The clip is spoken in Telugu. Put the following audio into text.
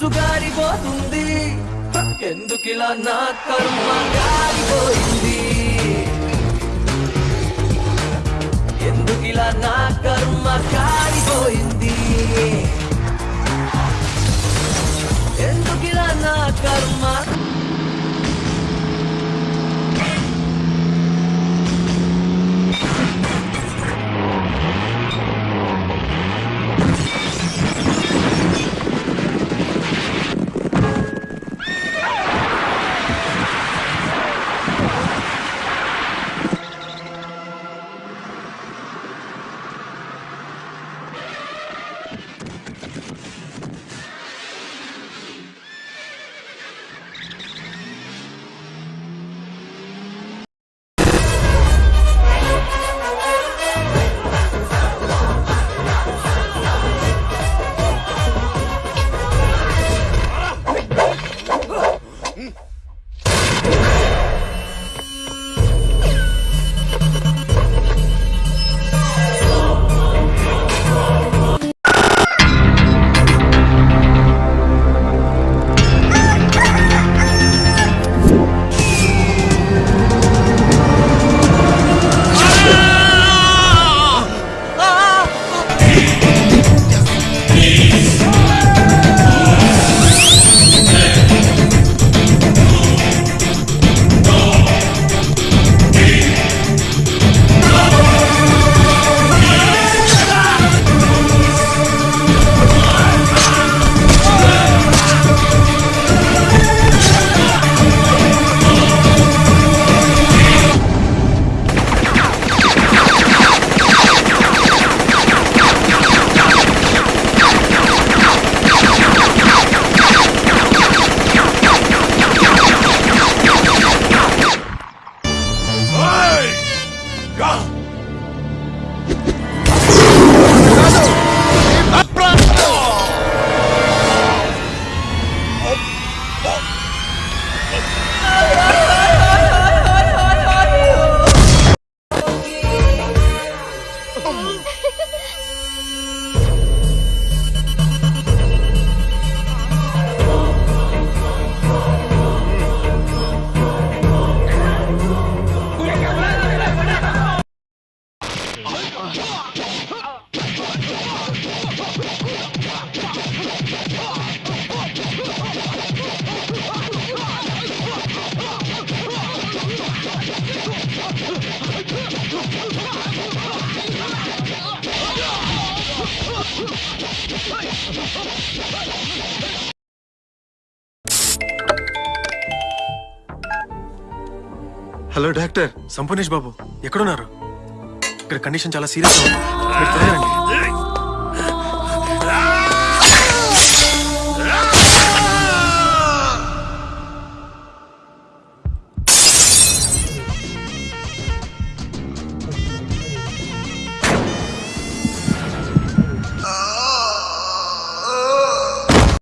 మనసు గారిపోతుంది ఎందుకిలా నా కర్మ గారిపోయింది? ఎందుకిలా నా కర్మ గారి 嗯 హలో డాక్టర్ సంపూర్ణేష్ బాబు. ఎక్కడున్నారు? ఇక్కడ కండిషన్ చాలా సీరియస్ ఉంది. మీరు